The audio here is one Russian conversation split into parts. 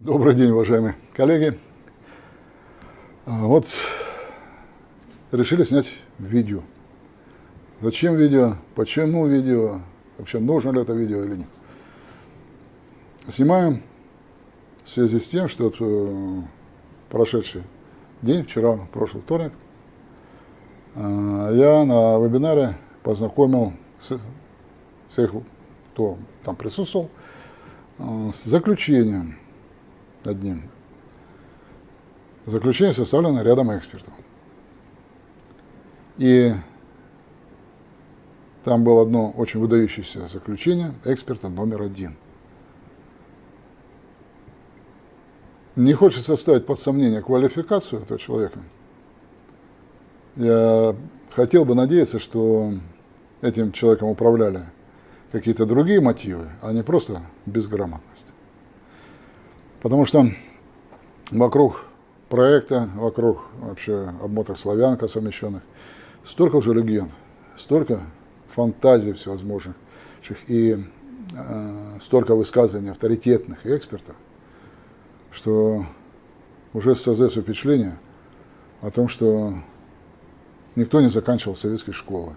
Добрый день, уважаемые коллеги. А, вот решили снять видео. Зачем видео? Почему видео? Вообще нужно ли это видео или нет? Снимаем в связи с тем, что вот, э, прошедший день, вчера, прошлый вторник, э, я на вебинаре познакомил всех, кто там присутствовал, э, с заключением одним. Заключение составлено рядом экспертов. И там было одно очень выдающееся заключение эксперта номер один. Не хочется ставить под сомнение квалификацию этого человека. Я хотел бы надеяться, что этим человеком управляли какие-то другие мотивы, а не просто безграмотность. Потому что вокруг проекта, вокруг вообще обмоток славянка совмещенных, столько уже легенд, столько фантазий всевозможных и э, столько высказываний авторитетных экспертов, что уже создается впечатление о том, что никто не заканчивал советской школы,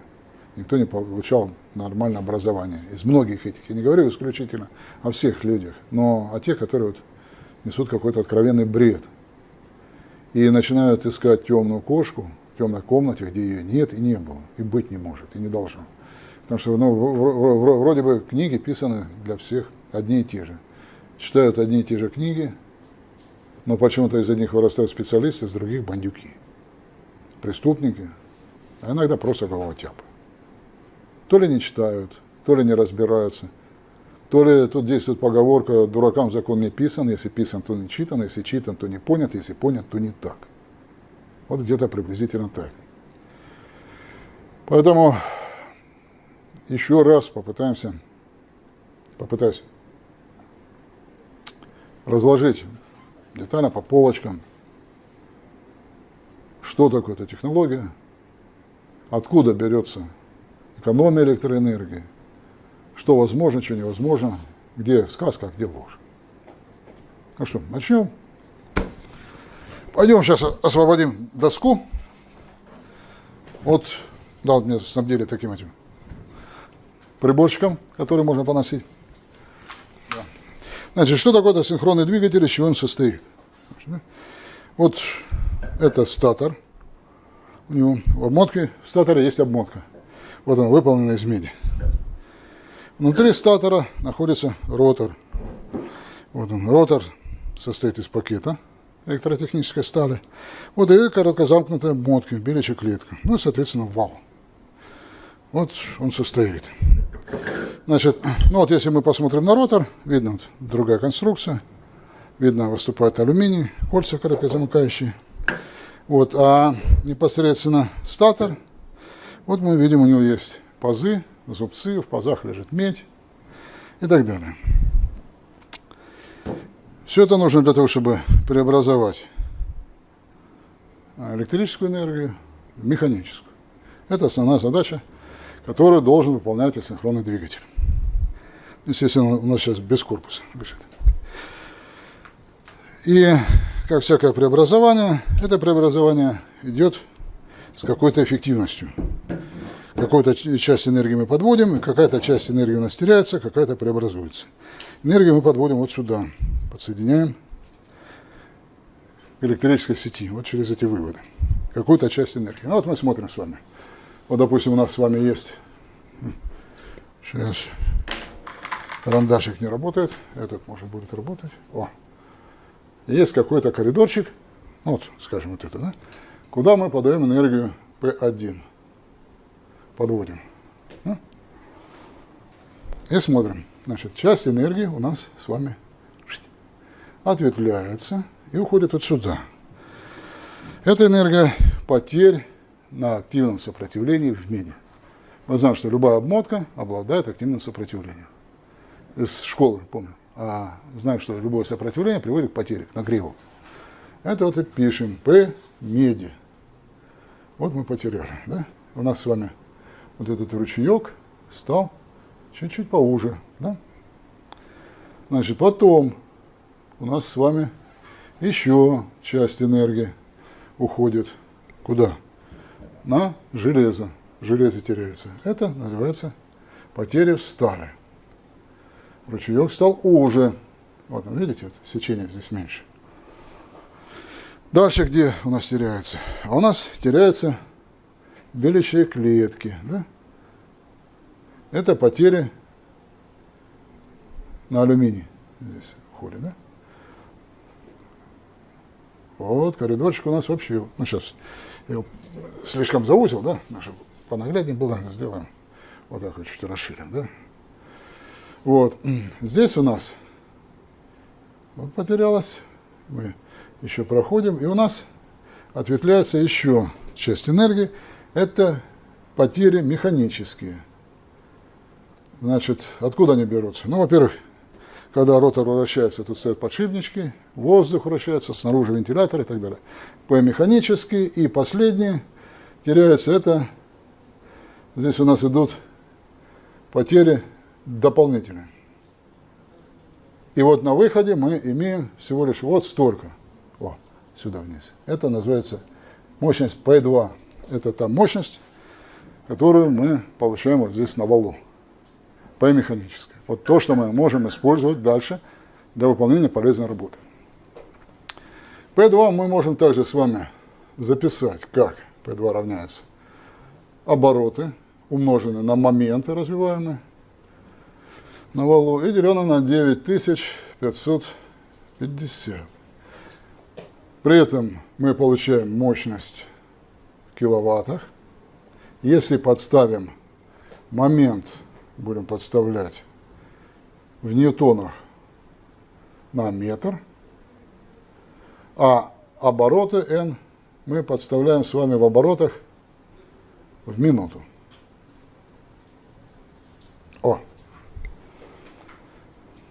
никто не получал нормальное образование. Из многих этих, я не говорю исключительно о всех людях, но о тех, которые вот несут какой-то откровенный бред. И начинают искать темную кошку в темной комнате, где ее нет и не было, и быть не может, и не должно. Потому что ну, вроде бы книги писаны для всех одни и те же. Читают одни и те же книги, но почему-то из одних вырастают специалисты, из других бандюки. Преступники, а иногда просто головотяпы. То ли не читают, то ли не разбираются – то ли тут действует поговорка «дуракам закон не писан, если писан, то не читан, если читан, то не понят, если понят, то не так». Вот где-то приблизительно так. Поэтому еще раз попытаемся, попытаюсь разложить детально по полочкам, что такое эта технология, откуда берется экономия электроэнергии, что возможно, что невозможно, где сказка, а где ложь. Ну что, начнем. Пойдем сейчас освободим доску. Вот, да, вот мне снабдили таким этим приборчиком, который можно поносить. Да. Значит, что такое синхронный двигатель, из чего он состоит? Вот это статор. У него в обмотке, в статоре есть обмотка. Вот он выполнен из меди. Внутри статора находится ротор. Вот он, ротор состоит из пакета электротехнической стали. Вот и короткозамкнутая мотка, беличья клетка. Ну и, соответственно, вал. Вот он состоит. Значит, ну вот если мы посмотрим на ротор, видно вот другая конструкция. Видно, выступает алюминий, кольца короткозамыкающие. Вот, а непосредственно статор, вот мы видим, у него есть пазы, зубцы, в пазах лежит медь и так далее. Все это нужно для того, чтобы преобразовать электрическую энергию в механическую. Это основная задача, которую должен выполнять асинхронный двигатель. Естественно, у нас сейчас без корпуса лежит. И, как всякое преобразование, это преобразование идет с какой-то эффективностью какую-то часть энергии мы подводим, какая-то часть энергии у нас теряется, какая-то преобразуется. Энергию мы подводим вот сюда, подсоединяем к электрической сети, вот через эти выводы. Какую-то часть энергии. Ну вот мы смотрим с вами. Вот, допустим, у нас с вами есть... Сейчас карандашик не работает, этот может будет работать. О. Есть какой-то коридорчик, вот, скажем, вот это, да, куда мы подаем энергию P1 подводим. И смотрим. Значит, часть энергии у нас с вами ответвляется и уходит вот сюда. Это энергия потерь на активном сопротивлении в меди. Мы знаем, что любая обмотка обладает активным сопротивлением. Из школы, помню. А знаем, что любое сопротивление приводит к потере, к нагреву. Это вот и пишем. P меди. Вот мы потеряли. Да? У нас с вами вот этот ручеек стал чуть-чуть поуже. Да? Значит, потом у нас с вами еще часть энергии уходит куда? На железо. Железо теряется. Это называется потеря в стали. Ручеек стал уже. Вот, видите, вот, сечение здесь меньше. Дальше где у нас теряется? А у нас теряются белящие клетки. Да? Это потери на алюминий здесь уходит. Да? Вот, коридорчик у нас вообще, ну сейчас я его слишком заузил, да, чтобы понагляднее было, сделаем, вот так вот чуть расширим, да. Вот, здесь у нас вот потерялось, мы еще проходим, и у нас ответвляется еще часть энергии, это потери механические. Значит, откуда они берутся? Ну, во-первых, когда ротор вращается, тут стоят подшипнички, воздух вращается, снаружи вентилятор и так далее. П механический. И последний теряется это, здесь у нас идут потери дополнительные. И вот на выходе мы имеем всего лишь вот столько. О, сюда вниз. Это называется мощность P2. Это та мощность, которую мы получаем вот здесь на валу. P механическая. Вот то, что мы можем использовать дальше для выполнения полезной работы. P2 мы можем также с вами записать, как P2 равняется обороты, умноженные на моменты развиваемые на валу, и деленное на 9550. При этом мы получаем мощность киловаттах. Если подставим момент, будем подставлять в ньютонах на метр, а обороты n мы подставляем с вами в оборотах в минуту. О,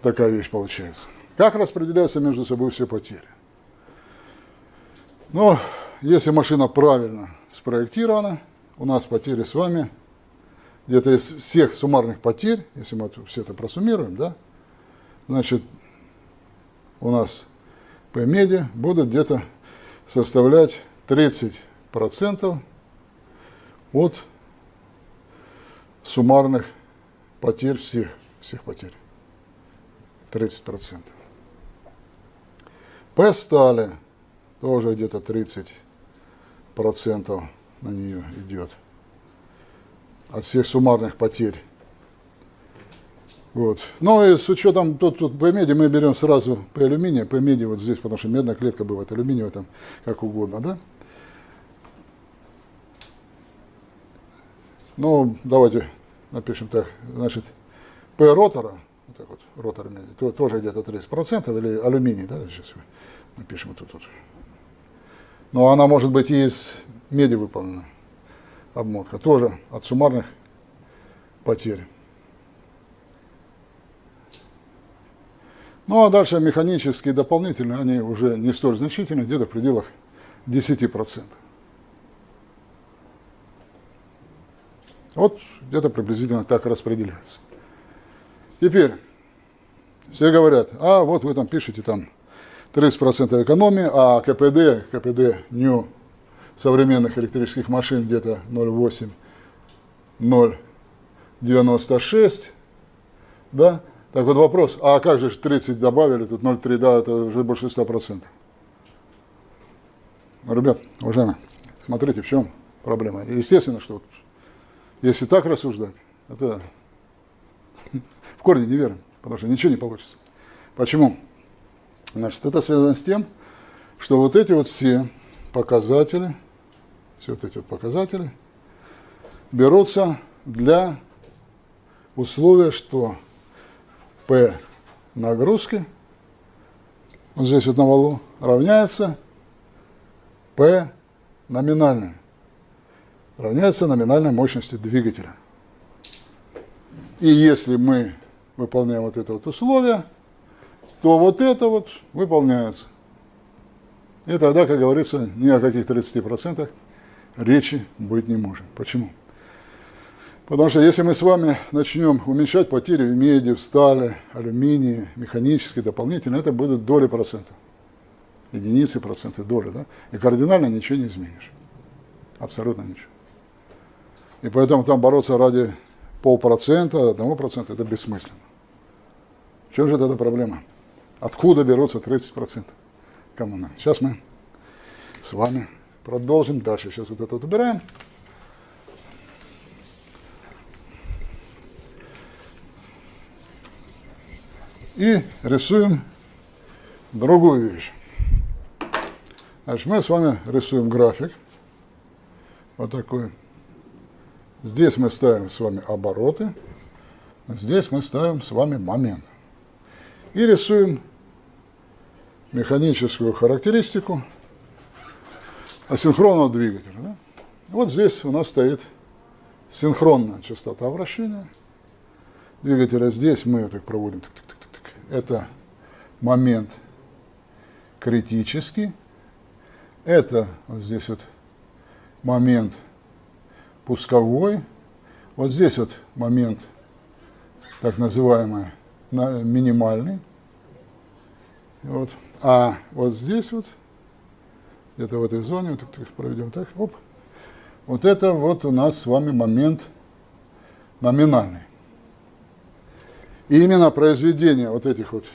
такая вещь получается. Как распределяются между собой все потери? Ну, если машина правильно спроектирована, у нас потери с вами – где-то из всех суммарных потерь, если мы все это просуммируем, да, значит, у нас по меди будут где-то составлять 30% от суммарных потерь всех, всех потерь. 30%. По стали тоже где-то 30% на нее идет от всех суммарных потерь. Вот. Но и с учетом, тут, тут по меди мы берем сразу по алюминию, по меди вот здесь, потому что медная клетка бывает, алюминиевая там, как угодно, да? Ну, давайте напишем так, значит, P ротора, вот так вот, ротор меди, то, тоже где-то 30%, или алюминий, да, сейчас напишем вот тут вот. Но она может быть и из меди выполнена обмотка, тоже от суммарных потерь. Ну а дальше механические дополнительные, они уже не столь значительны, где-то в пределах 10%. Вот где-то приблизительно так распределяется. Теперь, все говорят, а вот вы там пишете там 30% экономии, а КПД, КПД new современных электрических машин где-то 0,8, 0,96, да? Так вот вопрос, а как же 30 добавили, тут 0,3, да, это уже больше 100%. Ребят, уважаемые, смотрите, в чем проблема. Естественно, что вот, если так рассуждать, это в корне неверно, потому что ничего не получится. Почему? Значит, это связано с тем, что вот эти вот все показатели, все вот эти вот показатели, берутся для условия, что P нагрузки, вот здесь вот на валу, равняется P номинальной, равняется номинальной мощности двигателя. И если мы выполняем вот это вот условие, то вот это вот выполняется. И тогда, как говорится, ни о каких 30% речи быть не может. Почему? Потому что если мы с вами начнем уменьшать потери в меди, в стали, алюминии, механически, дополнительно, это будут доли процентов. Единицы, проценты, доли. Да? И кардинально ничего не изменишь. Абсолютно ничего. И поэтому там бороться ради полпроцента, одного процента, это бессмысленно. В чем же эта проблема? Откуда берутся 30%? Кому надо? Сейчас мы с вами продолжим дальше. Сейчас вот это вот убираем. И рисуем другую вещь. Значит, мы с вами рисуем график. Вот такой. Здесь мы ставим с вами обороты. Здесь мы ставим с вами момент. И рисуем механическую характеристику асинхронного двигателя. Да? Вот здесь у нас стоит синхронная частота вращения двигателя. Здесь мы так проводим. Так, так, так, так. Это момент критический. Это вот здесь вот момент пусковой. Вот здесь вот момент так называемый минимальный. Вот. А вот здесь вот, где-то в этой зоне, вот так, проведем так, оп, вот это вот у нас с вами момент номинальный. И именно произведение вот этих вот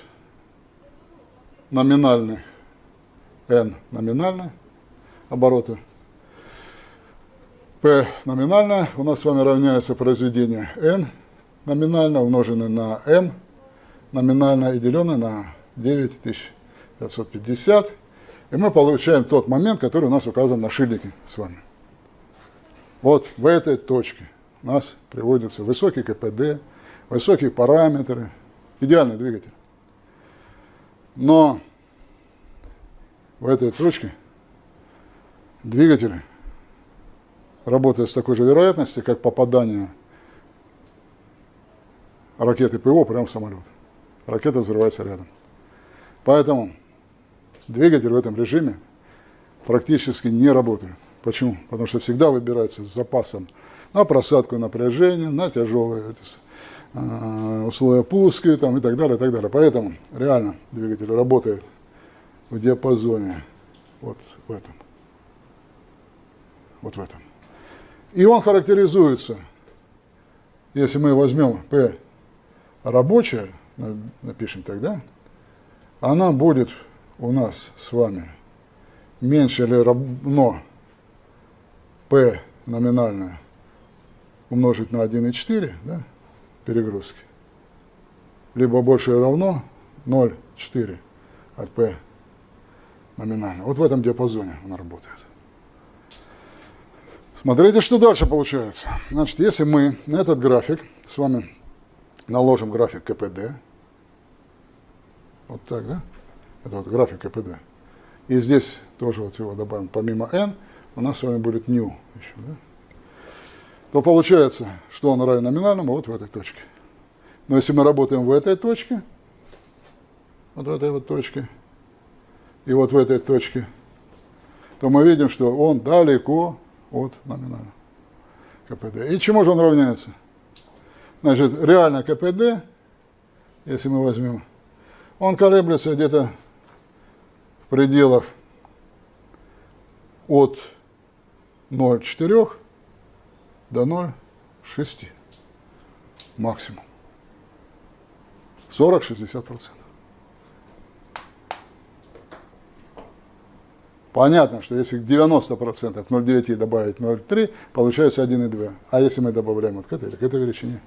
номинальных n номинальные обороты P номинально у нас с вами равняется произведение n номинально умноженное на m номинально и деленное на 9550. И мы получаем тот момент, который у нас указан на шильдике с вами. Вот в этой точке у нас приводится высокий КПД, высокие параметры, идеальный двигатель. Но в этой точке двигатель работает с такой же вероятностью, как попадание ракеты ПО прямо в самолет. Ракета взрывается рядом. Поэтому двигатель в этом режиме практически не работает. Почему? Потому что всегда выбирается с запасом на просадку напряжения, на тяжелые э, условия пуска там, и так далее, и так далее. Поэтому реально двигатель работает в диапазоне вот в этом. Вот в этом. И он характеризуется, если мы возьмем P рабочая, напишем тогда, она будет у нас с вами меньше или равно P номинальное умножить на 1,4 да, перегрузки, либо больше или равно 0,4 от P номинально. Вот в этом диапазоне она работает. Смотрите, что дальше получается. Значит, если мы на этот график с вами наложим график КПД, вот так, да? Это вот график КПД. И здесь тоже вот его добавим, помимо n, у нас с вами будет new еще, да? То получается, что он равен номинальному вот в этой точке. Но если мы работаем в этой точке, вот в этой вот точке, и вот в этой точке, то мы видим, что он далеко от номинального КПД. И чему же он равняется? Значит, реально КПД, если мы возьмем, он колеблется где-то в пределах от 0,4 до 0,6 максимум. 40-60%. Понятно, что если 90% 0,9 добавить 0,3, получается 1,2. А если мы добавляем вот к этой к этой величине,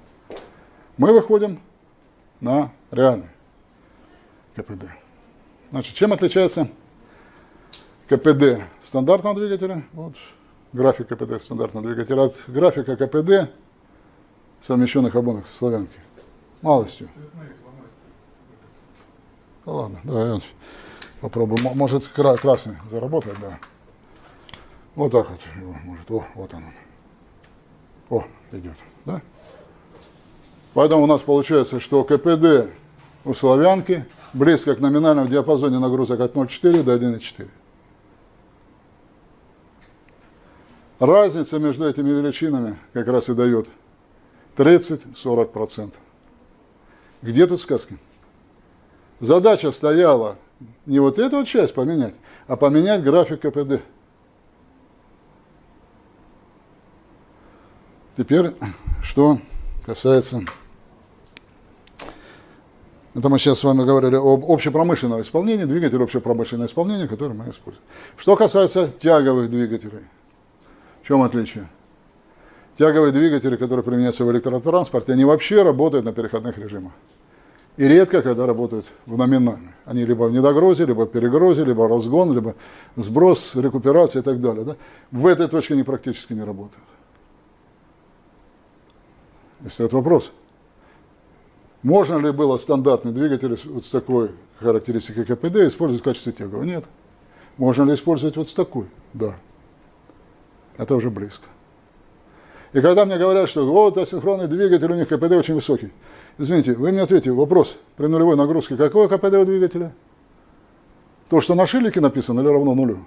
мы выходим на реальный КПД. Значит, чем отличается КПД стандартного двигателя, вот график КПД стандартного двигателя, от графика КПД совмещенных обонок славянки? Малостью. Да ладно, давай попробую. Может красный заработает, да. Вот так вот может. О, вот он. О, идет, да? Поэтому у нас получается, что КПД у славянки близко к номинальному диапазоне нагрузок от 0,4 до 1,4. Разница между этими величинами как раз и дает 30-40%. Где тут сказки? Задача стояла не вот эту вот часть поменять, а поменять график КПД. Теперь, что касается... Это мы сейчас с вами говорили об общепромышленном исполнении, двигатель общепромышленного исполнения, который мы используем. Что касается тяговых двигателей, в чем отличие? Тяговые двигатели, которые применяются в электротранспорте, они вообще работают на переходных режимах. И редко, когда работают в номинальных. Они либо в недогрозе, либо в перегрозе, либо разгон, либо сброс, рекуперация и так далее. Да? В этой точке они практически не работают. Если это вопрос. Можно ли было стандартный двигатель вот с такой характеристикой КПД использовать в качестве тягового? Нет. Можно ли использовать вот с такой? Да. Это уже близко. И когда мне говорят, что вот асинхронный двигатель, у них КПД очень высокий. Извините, вы мне ответьте, вопрос при нулевой нагрузке, какое КПД у двигателя? То, что на шилике написано, или равно нулю?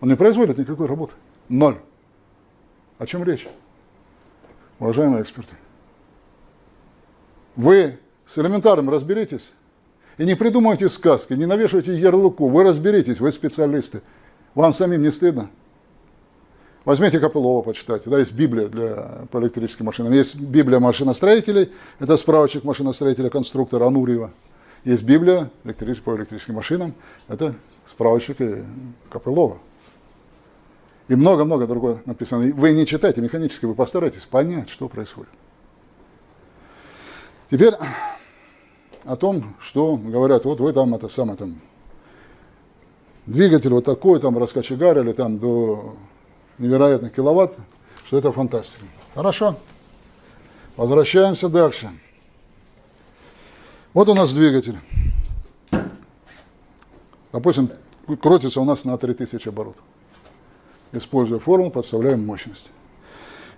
Он не производит никакой работы. Ноль. О чем речь? Уважаемые эксперты. Вы с элементарным разберитесь и не придумывайте сказки, не навешивайте ярлыку. Вы разберитесь, вы специалисты. Вам самим не стыдно? Возьмите Копылова, почитайте. Да, есть Библия для, по электрическим машинам. Есть Библия машиностроителей, это справочник машиностроителя-конструктора Анурьева. Есть Библия электрических, по электрическим машинам, это справочник Копылова. И много-много другое написано. Вы не читайте механически, вы постарайтесь понять, что происходит. Теперь о том, что говорят, вот вы там это самое там, двигатель вот такой, там раскочегарили там до невероятных киловатт, что это фантастика. Хорошо. Возвращаемся дальше. Вот у нас двигатель. Допустим, крутится у нас на 3000 оборотов. Используя формулу, подставляем мощность.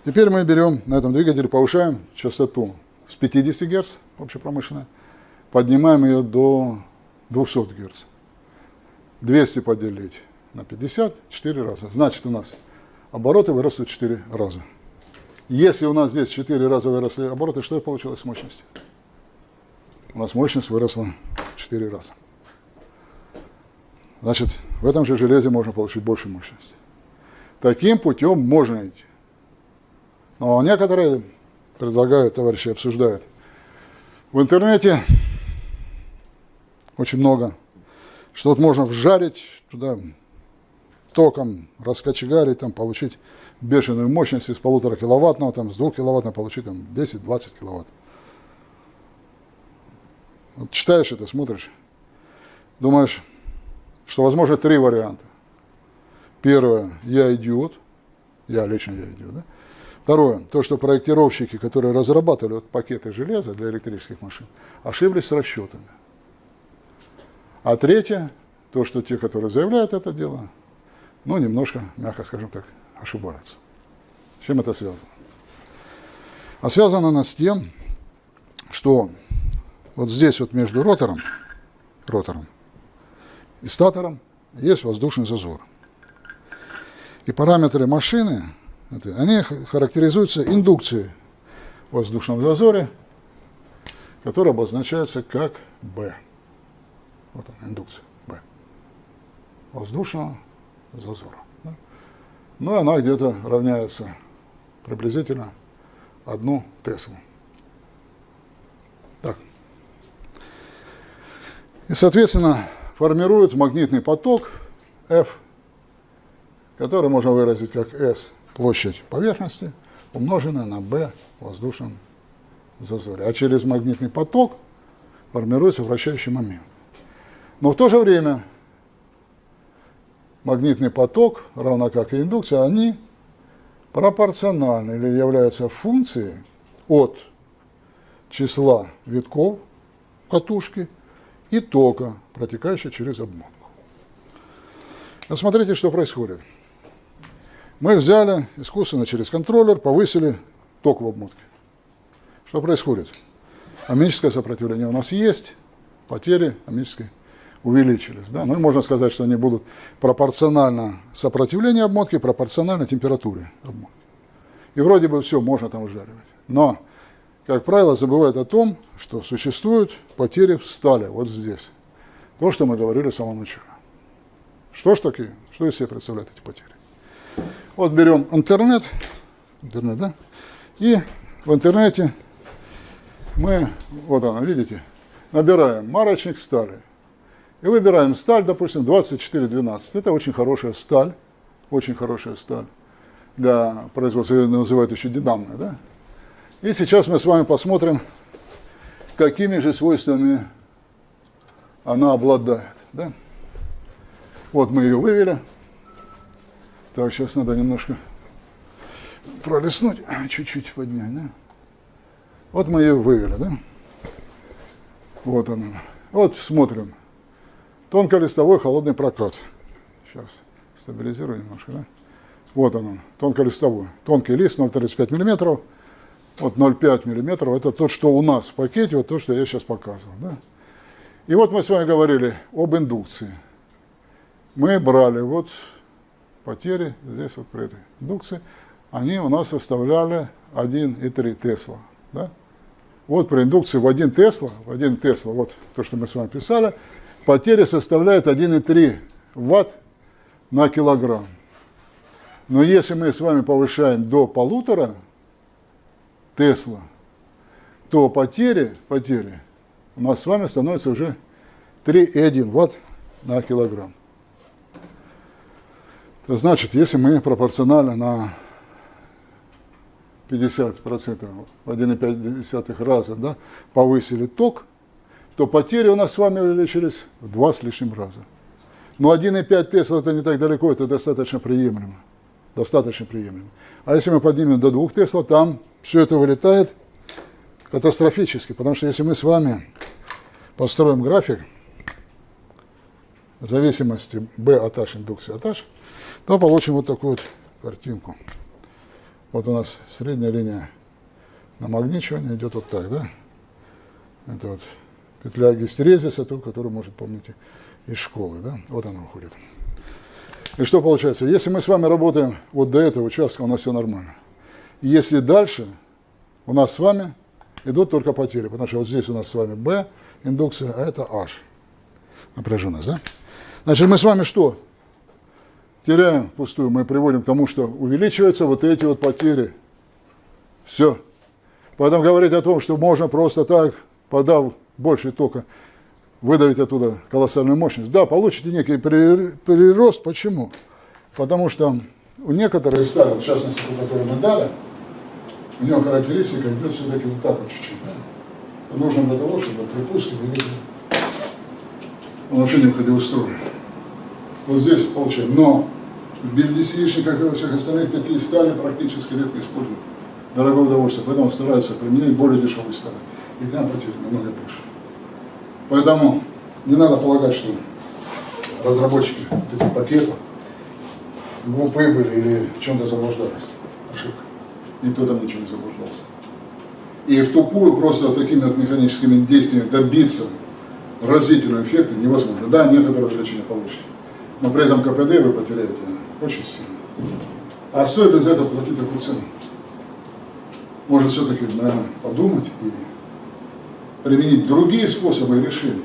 Теперь мы берем на этом двигателе, повышаем частоту с 50 Гц, общепромышленная, поднимаем ее до 200 Гц. 200 поделить на 50, 4 раза. Значит, у нас обороты выросли в 4 раза. Если у нас здесь 4 раза выросли обороты, что получилось с мощностью? У нас мощность выросла в 4 раза. Значит, в этом же железе можно получить больше мощности. Таким путем можно идти. Но некоторые предлагают, товарищи обсуждают, в интернете очень много, что вот можно вжарить туда током раскочегарить, там, получить бешеную мощность из полутора киловаттного, там, с двух киловаттного получить там, 10-20 киловатт. Вот читаешь это, смотришь, думаешь, что возможно три варианта. Первое, я идиот, я лично я идиот, да? Второе, то, что проектировщики, которые разрабатывали вот пакеты железа для электрических машин, ошиблись с расчетами. А третье, то, что те, которые заявляют это дело, но немножко, мягко скажем так, ошибаются. С чем это связано? А связано оно с тем, что вот здесь вот между ротором, ротором и статором есть воздушный зазор. И параметры машины, они характеризуются индукцией в воздушном зазоре, которая обозначается как B. Вот она, индукция B. Воздушного зазора. Да? Ну, она где-то равняется приблизительно одну Теслу. Так. И, соответственно, формирует магнитный поток F, который можно выразить как S площадь поверхности, умноженная на B воздушном зазоре. А через магнитный поток формируется вращающий момент. Но в то же время магнитный поток, равно как и индукция, они пропорциональны или являются функцией от числа витков катушки и тока, протекающего через обмотку. Смотрите, что происходит. Мы взяли искусственно через контроллер, повысили ток в обмотке. Что происходит? Амическое сопротивление у нас есть, потери амической увеличились. Да? Ну и можно сказать, что они будут пропорционально сопротивлению обмотки, пропорционально температуре обмотки. И вроде бы все можно там вжаривать. Но как правило, забывают о том, что существуют потери в стали, вот здесь. То, что мы говорили в самом начале. Что ж такие? Что из себя представляют эти потери? Вот берем интернет, интернет, да, и в интернете мы, вот она, видите, набираем марочник стали. И выбираем сталь, допустим, 2412. Это очень хорошая сталь, очень хорошая сталь для производства, ее называют еще динамная, да? И сейчас мы с вами посмотрим, какими же свойствами она обладает, да? Вот мы ее вывели. Так, сейчас надо немножко пролистнуть, чуть-чуть поднять, да? Вот мы ее вывели, да? Вот она. Вот смотрим. Тонколистовой холодный прокат. Сейчас стабилизирую немножко, да? Вот он, тонколистовой. Тонкий лист 0,35 мм. Вот 0,5 мм. Это тот, что у нас в пакете, вот то, что я сейчас показывал. Да? И вот мы с вами говорили об индукции. Мы брали вот потери здесь вот при этой индукции. Они у нас составляли 1,3 Тесла. Да? Вот при индукции в 1 Тесла, в 1 Тесла, вот то, что мы с вами писали, потери составляют 1,3 Ватт на килограмм. Но если мы с вами повышаем до полутора Тесла, то потери, потери у нас с вами становится уже 3,1 Ватт на килограмм. Это значит, если мы пропорционально на 50%, в 1,5 раза да, повысили ток, то потери у нас с вами увеличились в два с лишним раза. Но 1,5 Тесла это не так далеко, это достаточно приемлемо. Достаточно приемлемо. А если мы поднимем до 2 Тесла, там все это вылетает катастрофически. Потому что если мы с вами построим график зависимости B от H индукции от H, то получим вот такую вот картинку. Вот у нас средняя линия намагничивания идет вот так, да? Это вот петля гистерезиса, ту, которую, может, помните, из школы, да? Вот она уходит. И что получается? Если мы с вами работаем вот до этого участка, у нас все нормально. И если дальше, у нас с вами идут только потери, потому что вот здесь у нас с вами B индукция, а это H напряженность, да? Значит, мы с вами что? теряем пустую, мы приводим к тому, что увеличиваются вот эти вот потери. Все. Поэтому говорить о том, что можно просто так, подав больше тока, выдавить оттуда колоссальную мощность. Да, получите некий прирост. Почему? Потому что у некоторых стали, в частности, по которым мы дали, у него характеристика идет все-таки вот так вот чуть-чуть. Да? нужно для того, чтобы при пуске он вообще не выходил из строя. Вот здесь получаем. Но в BLDC, как и во всех остальных, такие стали практически редко используют. Дорогое удовольствие. Поэтому стараются применять более дешевые стали. И там потери намного больше. Поэтому не надо полагать, что разработчики этих пакетов глупые были или в чем-то заблуждались. Ошибка. Никто там ничего не заблуждался. И в тупую просто такими вот механическими действиями добиться разительного эффекта невозможно. Да, некоторые развлечения получите но при этом КПД вы потеряете очень сильно. А стоит ли за это платить такую цену? Может все-таки, наверное, подумать и применить другие способы решения.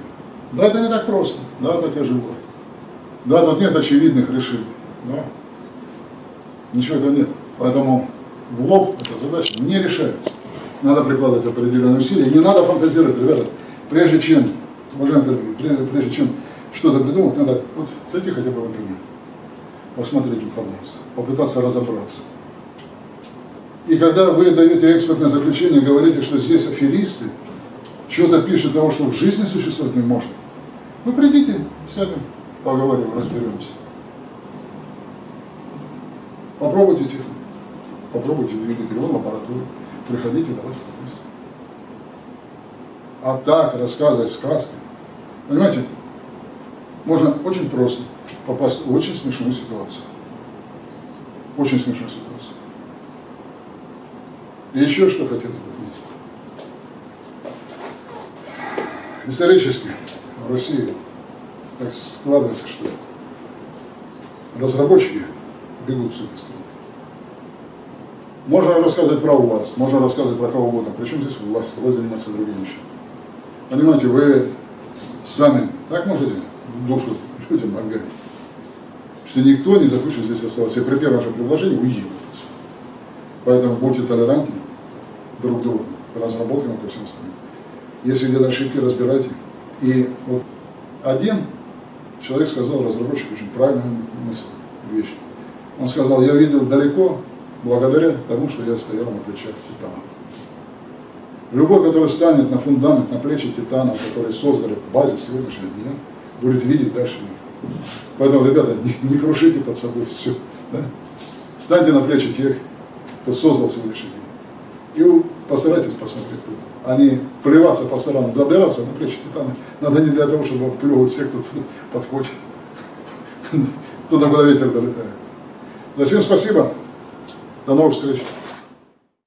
Да, это не так просто, да, это тяжело. Да, тут нет очевидных решений, да. Ничего этого нет. Поэтому в лоб эта задача не решается. Надо прикладывать определенные усилия. Не надо фантазировать, ребята. Прежде чем, уважаемые коллеги, прежде чем что-то придумать, надо вот зайти хотя бы в интернет, посмотреть информацию, попытаться разобраться. И когда вы даете экспертное заключение, говорите, что здесь аферисты, что-то пишут того, что в жизни существовать не может, вы придите, сядем, поговорим, разберемся. Попробуйте технику, попробуйте двигатель, вон лабораторию, приходите, давайте потестим. А так рассказывать сказки, понимаете, можно очень просто попасть в очень смешную ситуацию. Очень смешную ситуацию. И еще что хотелось бы Исторически в России так складывается, что разработчики бегут с этой страны. Можно рассказывать про власть, можно рассказывать про кого угодно. Причем здесь власть? Власть занимается другим еще. Понимаете, вы сами так можете душу людям отгонять, что никто не захочет здесь оставаться. И при первом же предложении уедет. Поэтому будьте толерантны друг к другу, разработкам и ко всем остальным. Если где-то ошибки, разбирайте. И вот один человек сказал, разработчик, очень правильную мысль, вещь. Он сказал, я видел далеко, благодаря тому, что я стоял на плечах Титана. Любой, который станет на фундамент, на плечи Титанов, которые создали базис сегодняшнего дня, будет видеть дальше. Поэтому, ребята, не, не крушите под собой все. Да? Станьте на плечи тех, кто создал сегодняшний день. И постарайтесь посмотреть туда. Не плеваться по сторонам, забираться на плечи Титана. Надо не для того, чтобы плевать всех, кто туда подходит. Туда, куда ветер долетает. Да, всем спасибо. До новых встреч.